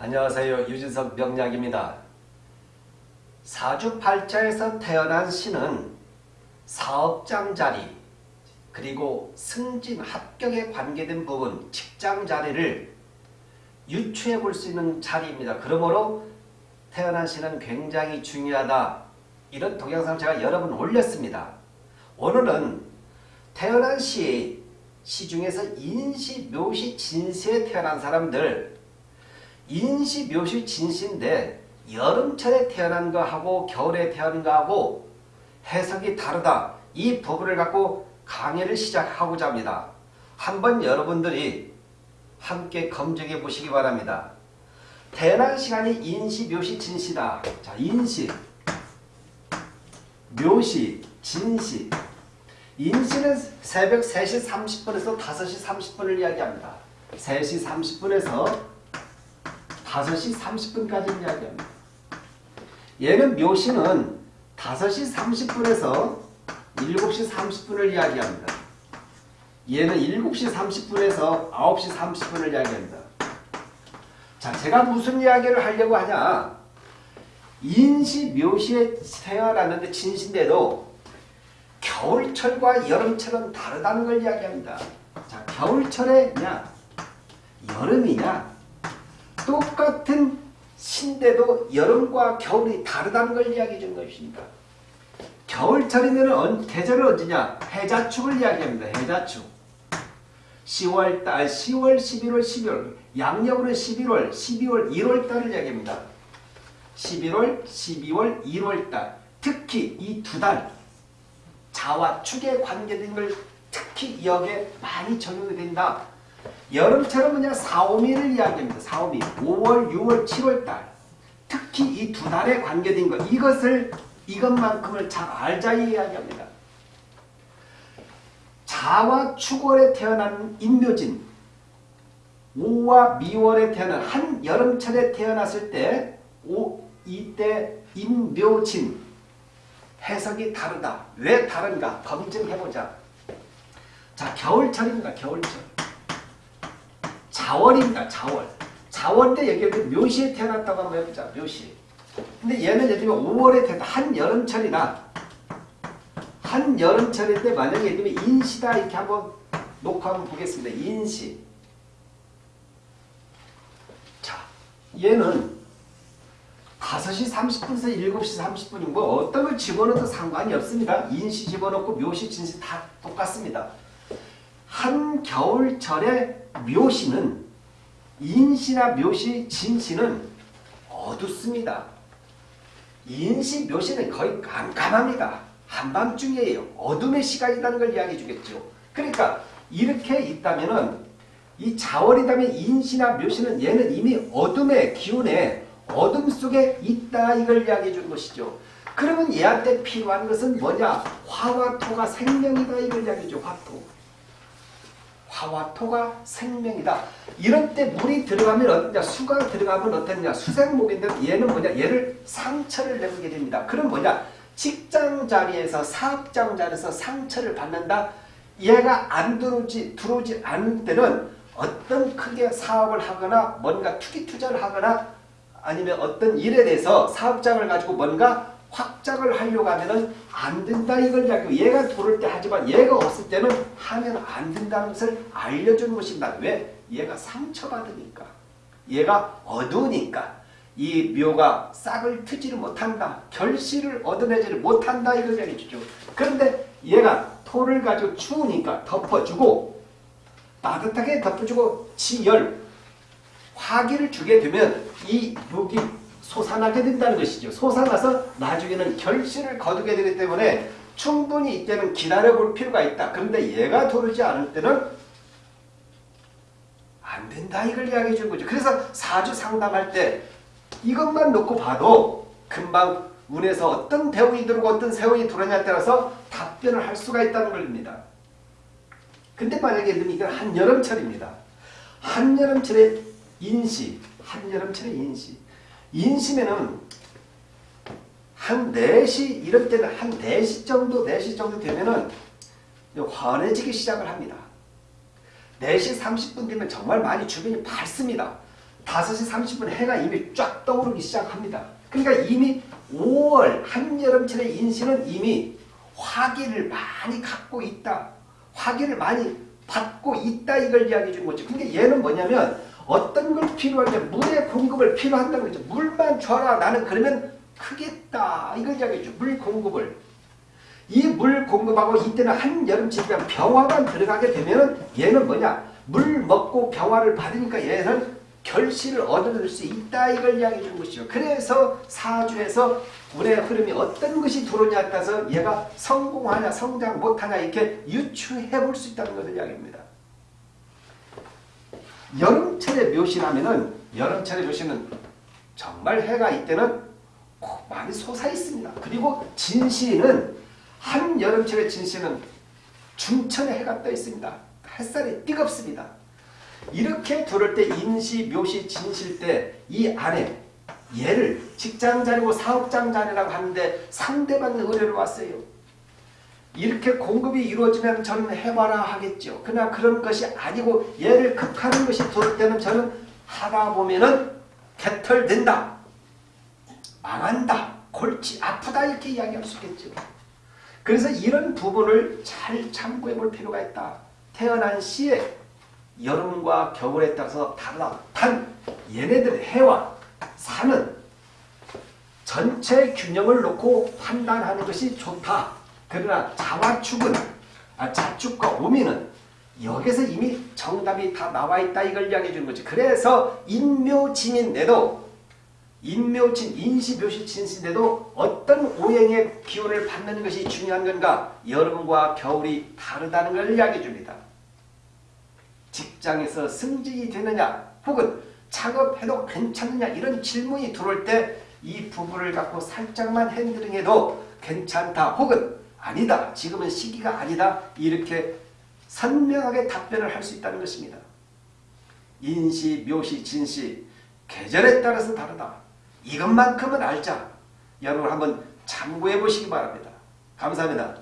안녕하세요. 유진석 명약입니다. 사주팔자에서 태어난 신은 사업장 자리 그리고 승진 합격에 관계된 부분 직장 자리를 유추해 볼 수 있는 자리입니다. 그러므로 태어난 신은 굉장히 중요하다. 이런 동영상 제가 여러 번 올렸습니다. 오늘은 태어난 시, 시중에서 인시, 묘시, 진시에 태어난 사람들 인시, 묘시, 진시인데 여름철에 태어난 거하고 겨울에 태어난 거하고 해석이 다르다. 이 부분을 갖고 강의를 시작하고자 합니다. 한번 여러분들이 함께 검증해 보시기 바랍니다. 태어난 시간이 인시, 묘시, 진시다. 자, 인시, 묘시, 진시. 인시는 새벽 3시 30분에서 5시 30분을 이야기합니다. 3시 30분에서 5시 30분까지 이야기합니다. 얘는 묘시는 5시 30분에서 7시 30분을 이야기합니다. 얘는 7시 30분에서 9시 30분을 이야기합니다. 자, 제가 무슨 이야기를 하려고 하냐. 인시, 묘시에 태어났는데 진신데도 겨울철과 여름철은 다르다는 걸 이야기합니다. 자, 겨울철에냐, 여름이냐, 똑같은 신데도 여름과 겨울이 다르다는 걸 이야기해 준 것입니다. 겨울철이면 계절은 언제냐? 해자축을 이야기합니다. 해자축. 10월달, 10월, 11월, 12월, 양력으로 11월, 12월, 1월달을 이야기합니다. 11월, 12월, 1월달. 특히 이 두 달, 자와 축에 관계된 걸 특히 여기에 많이 적용이 된다. 여름철은 그냥 4, 5미를 이야기합니다. 4, 5미. 5월, 6월, 7월 달. 특히 이 두 달에 관계된 것. 이것을, 이것만큼을 잘 알자 이야기합니다. 자와 축월에 태어난 인묘진. 5와 미월에 태어난 한 여름철에 태어났을 때 오, 이때 인묘진. 해석이 다르다. 왜 다른가? 검증해보자. 자, 겨울철입니다. 겨울철. 자월입니다. 자월. 자월 때 여기 묘시에 태어났다고 한번 해보자. 묘시. 근데 얘는 예를 들면 5월에 태어났다. 한여름철이나 한여름철일 때 만약에 예를 들면 인시다 이렇게 한번 놓고 한번 보겠습니다. 인시. 자, 얘는 5시 30분에서 7시 30분인 뭐 어떤 걸 집어넣어도 상관이 없습니다. 인시 집어넣고 묘시, 진시 다 똑같습니다. 한겨울철에 묘시는 인시나 묘시, 진시는 어둡습니다. 인시, 묘시는 거의 깜깜합니다. 한밤중이에요. 어둠의 시간이라는 걸 이야기해 주겠죠. 그러니까 이렇게 있다면 은 이 자월이라면 인시나 묘시는 얘는 이미 어둠의 기운에 어둠 속에 있다 이걸 이야기해 주는 것이죠. 그러면 얘한테 필요한 것은 뭐냐? 화와 토가 생명이다 이걸 이야기해 줘. 화토. 화와 토가 생명이다. 이런 때 물이 들어가면 어떠냐? 수가 들어가면 어떠냐? 수생목인데 얘는 뭐냐? 얘를 상처를 내게 됩니다. 그럼 뭐냐? 직장 자리에서 사업장 자리에서 상처를 받는다. 얘가 안 들어오지 들어오지 않을 때는 어떤 크게 사업을 하거나 뭔가 투기 투자를 하거나 아니면 어떤 일에 대해서 사업장을 가지고 뭔가 확장을 하려고 하면은 안 된다 이걸 이야기하고 얘가 돌을 때 하지만 얘가 없을 때는 하면 안 된다는 것을 알려주는 것입니다. 왜? 얘가 상처받으니까. 얘가 어두우니까. 이 묘가 싹을 트지를 못한다. 결실을 얻어내지를 못한다 이걸 이야기해 주죠. 그런데 얘가 토를 가지고 추우니까 덮어주고 따뜻하게 덮어주고 지열 화기를 주게 되면 이 묘기 솟아나게 된다는 것이죠. 솟아나서 나중에는 결실을 거두게 되기 때문에 충분히 이때는 기다려볼 필요가 있다. 그런데 얘가 도르지 않을 때는 안 된다 이걸 이야기해 주는 거죠. 그래서 사주 상담할 때 이것만 놓고 봐도 금방 운에서 어떤 대운이 들어오고 어떤 세운이 들어오냐에 따라서 답변을 할 수가 있다는 겁니다. 근데 만약에 이건 한여름철입니다. 한여름철에 인시, 한여름철에 인시. 인시면은 한 4시 이럴 때는 한 4시 정도 4시 정도 되면은 환해지기 시작을 합니다. 4시 30분 되면 정말 많이 주변이 밝습니다. 5시 30분 해가 이미 쫙 떠오르기 시작합니다. 그러니까 이미 5월 한여름철의 인신은 이미 화기를 많이 갖고 있다. 화기를 많이 받고 있다 이걸 이야기해 주는 거죠. 근데 얘는 뭐냐면 어떤 걸 필요하냐 물의 공급을 필요한다는 거죠. 물만 줘라 나는 그러면 크겠다 이걸 이야기해 줘. 물 공급을 이 물 공급하고 이때는 한여름철이면 병화가 들어가게 되면 얘는 뭐냐 물 먹고 병화를 받으니까 얘는 결실을 얻어낼 수 있다 이걸 이야기해 주는 것이죠. 그래서 사주에서 운의 흐름이 어떤 것이 들어오냐에 따라서 얘가 성공하냐 성장 못하냐 이렇게 유추해 볼 수 있다는 것을 이야기합니다. 여름철의 묘시라면은 여름철의 묘시는 정말 해가 이때는 많이 솟아 있습니다. 그리고 진시는 한 여름철의 진시는 중천에 해가 떠 있습니다. 햇살이 뜨겁습니다. 이렇게 들을 때 인시, 묘시, 진실 때 이 안에 얘를 직장자리고 사업장자리라고 하는데 상대방 의뢰를 왔어요. 이렇게 공급이 이루어지면 저는 해봐라 하겠죠. 그러나 그런 것이 아니고 얘를 극하는 것이 때는 저는 하다 보면은 개털된다. 망한다. 골치 아프다 이렇게 이야기할 수 있겠죠. 그래서 이런 부분을 잘 참고해 볼 필요가 있다. 태어난 시에 여름과 겨울에 따라서 다르다. 단 얘네들의 해와 산은 전체 균형을 놓고 판단하는 것이 좋다. 그러나 자와축은 아, 자축과 오미는 여기서 이미 정답이 다 나와 있다 이걸 이야기해 주는 거지. 그래서 인묘진인데도 인묘진, 인시묘시 진신데도 어떤 오행의 기운을 받는 것이 중요한 건가? 여름과 겨울이 다르다는 걸 이야기해 줍니다. 직장에서 승진이 되느냐 혹은 작업해도 괜찮느냐 이런 질문이 들어올 때 이 부분을 갖고 살짝만 핸들링해도 괜찮다 혹은 아니다 지금은 시기가 아니다 이렇게 선명하게 답변을 할 수 있다는 것입니다. 인시, 묘시, 진시 계절에 따라서 다르다. 이것만큼은 알자. 여러분 한번 참고해 보시기 바랍니다. 감사합니다.